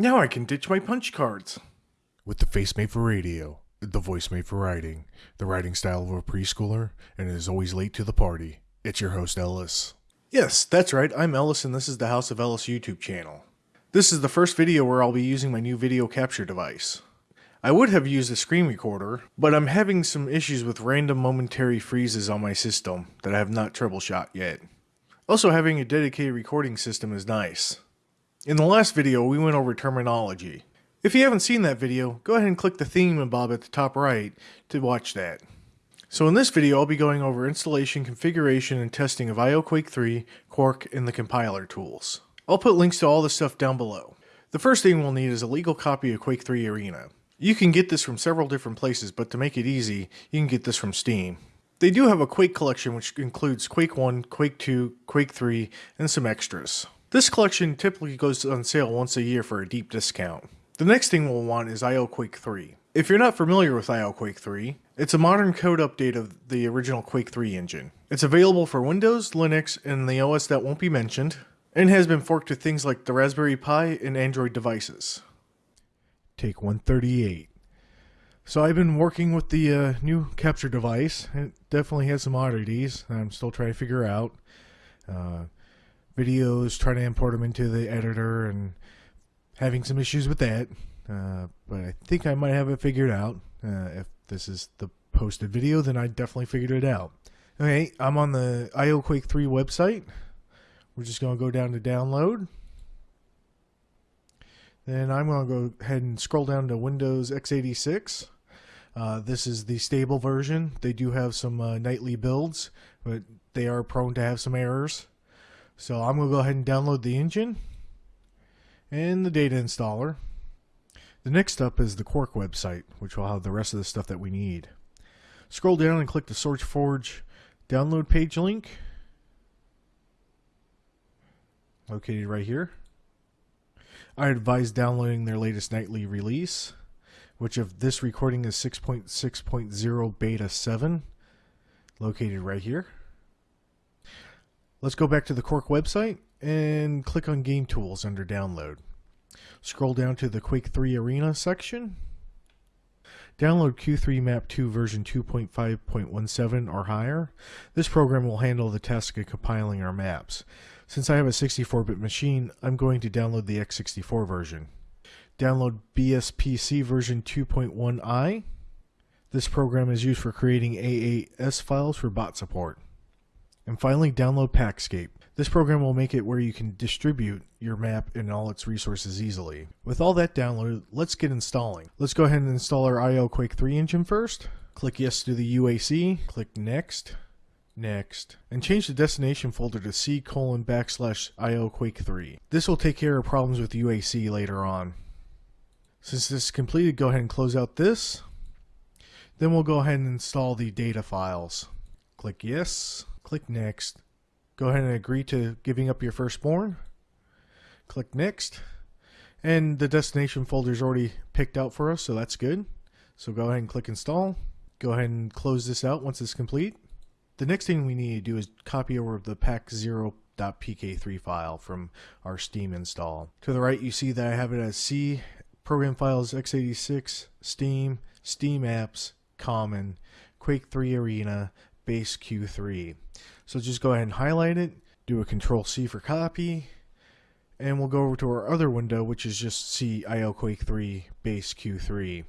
Now I can ditch my punch cards. With the face made for radio, the voice made for writing, the writing style of a preschooler, and it is always late to the party. It's your host, Ellis. Yes, that's right, I'm Ellis and this is the House of Ellis YouTube channel. This is the first video where I'll be using my new video capture device. I would have used a screen recorder, but I'm having some issues with random momentary freezes on my system that I have not troubleshot yet. Also having a dedicated recording system is nice. In the last video, we went over terminology. If you haven't seen that video, go ahead and click the theme bob at the top right to watch that. So in this video, I'll be going over installation, configuration, and testing of IOQuake 3, Quark, and the compiler tools. I'll put links to all this stuff down below. The first thing we'll need is a legal copy of Quake 3 Arena. You can get this from several different places, but to make it easy, you can get this from Steam. They do have a Quake collection which includes Quake 1, Quake 2, Quake 3, and some extras. This collection typically goes on sale once a year for a deep discount. The next thing we'll want is IOQuake 3. If you're not familiar with IOQuake 3, it's a modern code update of the original Quake 3 engine. It's available for Windows, Linux, and the OS that won't be mentioned, and has been forked to things like the Raspberry Pi and Android devices. Take 138. So I've been working with the uh, new capture device. It definitely has some oddities I'm still trying to figure out. Uh, videos, trying to import them into the editor, and having some issues with that. Uh, but I think I might have it figured out. Uh, if this is the posted video, then I definitely figured it out. Okay, I'm on the IOQuake 3 website. We're just going to go down to download. Then I'm going to go ahead and scroll down to Windows x86. Uh, this is the stable version. They do have some uh, nightly builds, but they are prone to have some errors. So I'm going to go ahead and download the engine and the data installer. The next up is the Quark website, which will have the rest of the stuff that we need. Scroll down and click the SourceForge download page link. Located right here. I advise downloading their latest nightly release, which of this recording is 6.6.0 beta 7, located right here. Let's go back to the Quark website and click on Game Tools under Download. Scroll down to the Quake 3 Arena section. Download Q3 Map 2 version 2.5.17 or higher. This program will handle the task of compiling our maps. Since I have a 64-bit machine, I'm going to download the x64 version. Download BSPC version 2.1i. This program is used for creating AAS files for bot support. And finally, download PakScape. This program will make it where you can distribute your map and all its resources easily. With all that downloaded, let's get installing. Let's go ahead and install our IO Quake 3 engine first. Click yes to the UAC, click next, next, and change the destination folder to C colon backslash IO Quake 3. This will take care of problems with UAC later on. Since this is completed, go ahead and close out this. Then we'll go ahead and install the data files. Click yes, Click Next. Go ahead and agree to giving up your firstborn. Click Next. And the destination folder is already picked out for us, so that's good. So go ahead and click Install. Go ahead and close this out once it's complete. The next thing we need to do is copy over the pack0.pk3 file from our Steam install. To the right, you see that I have it as C, Program Files x86, Steam, Steam Apps, Common, Quake 3 Arena, base Q3. So just go ahead and highlight it, do a control C for copy, and we'll go over to our other window, which is just C IO Quake 3 base Q3.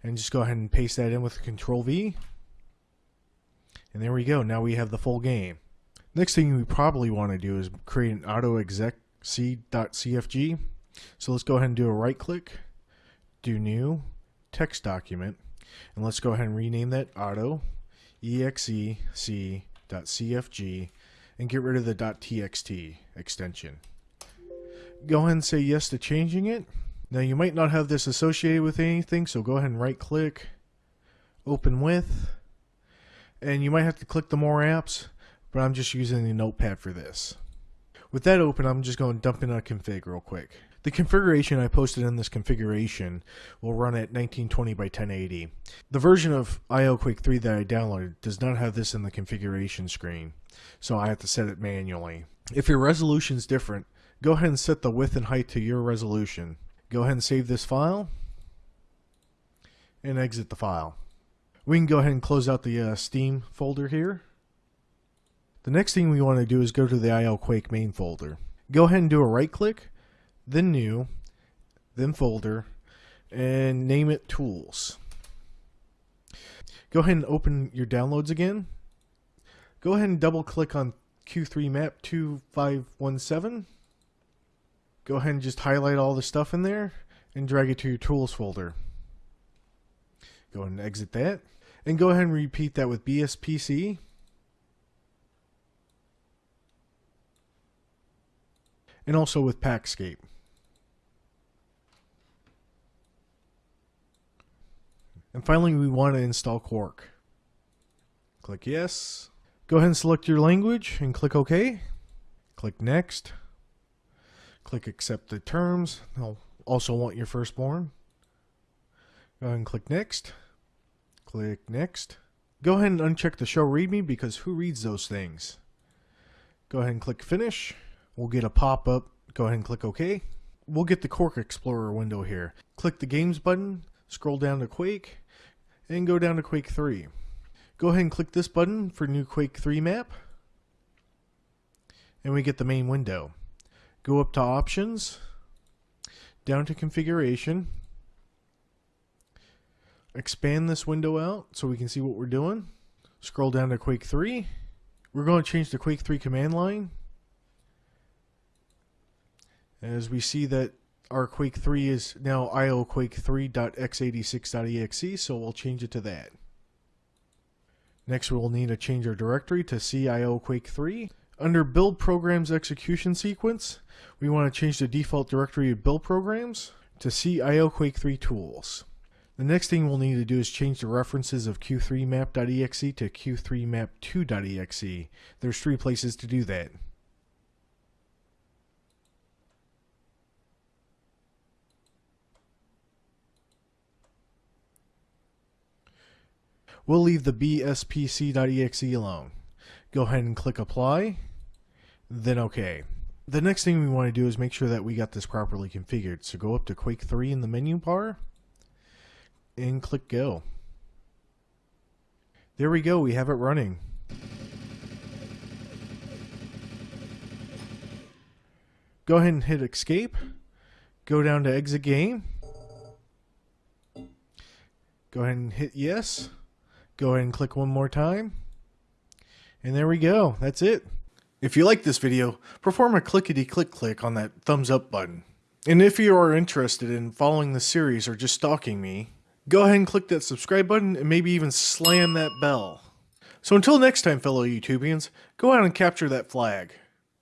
And just go ahead and paste that in with control V. And there we go. Now we have the full game. Next thing we probably want to do is create an auto exec c.cfg. So let's go ahead and do a right click, do new, text document, and let's go ahead and rename that auto exec.cfg and get rid of the .txt extension. Go ahead and say yes to changing it. Now you might not have this associated with anything, so go ahead and right click, open with, and you might have to click the more apps, but I'm just using the notepad for this. With that open, I'm just going to dump in a config real quick. The configuration I posted in this configuration will run at 1920 by 1080. The version of IO Quake 3 that I downloaded does not have this in the configuration screen, so I have to set it manually. If your resolution is different, go ahead and set the width and height to your resolution. Go ahead and save this file and exit the file. We can go ahead and close out the uh, Steam folder here. The next thing we want to do is go to the IO Quake main folder. Go ahead and do a right click, then new, then folder, and name it tools. Go ahead and open your downloads again. Go ahead and double click on Q3 map 2517. Go ahead and just highlight all the stuff in there and drag it to your tools folder. Go ahead and exit that. And go ahead and repeat that with BSPC. And also with PakScape. And finally, we want to install Quark. Click Yes. Go ahead and select your language and click OK. Click Next. Click Accept the terms. They'll also want your firstborn. Go ahead and click Next. Click Next. Go ahead and uncheck the Show README because who reads those things? Go ahead and click Finish. We'll get a pop-up. Go ahead and click OK. We'll get the Quark Explorer window here. Click the Games button, scroll down to Quake, and go down to Quake 3. Go ahead and click this button for new Quake 3 map. And we get the main window. Go up to Options, down to Configuration. Expand this window out so we can see what we're doing. Scroll down to Quake 3. We're going to change the Quake 3 command line. As we see that our Quake 3 is now ioquake3.x86.exe, so we'll change it to that. Next, we'll need to change our directory to CIO Quake 3. Under Build Programs Execution Sequence, we want to change the default directory of Build Programs to CIO Quake 3 Tools. The next thing we'll need to do is change the references of q3map.exe to q3map2.exe. There's three places to do that. We'll leave the bspc.exe alone. Go ahead and click apply, then OK. The next thing we want to do is make sure that we got this properly configured. So go up to Quake 3 in the menu bar and click go. There we go, we have it running. Go ahead and hit escape. Go down to exit game. Go ahead and hit yes. Go ahead and click one more time. And there we go. That's it. If you like this video, perform a clickety click click on that thumbs up button. And if you are interested in following the series or just stalking me, go ahead and click that subscribe button and maybe even slam that bell. So until next time, fellow YouTubians, go out and capture that flag.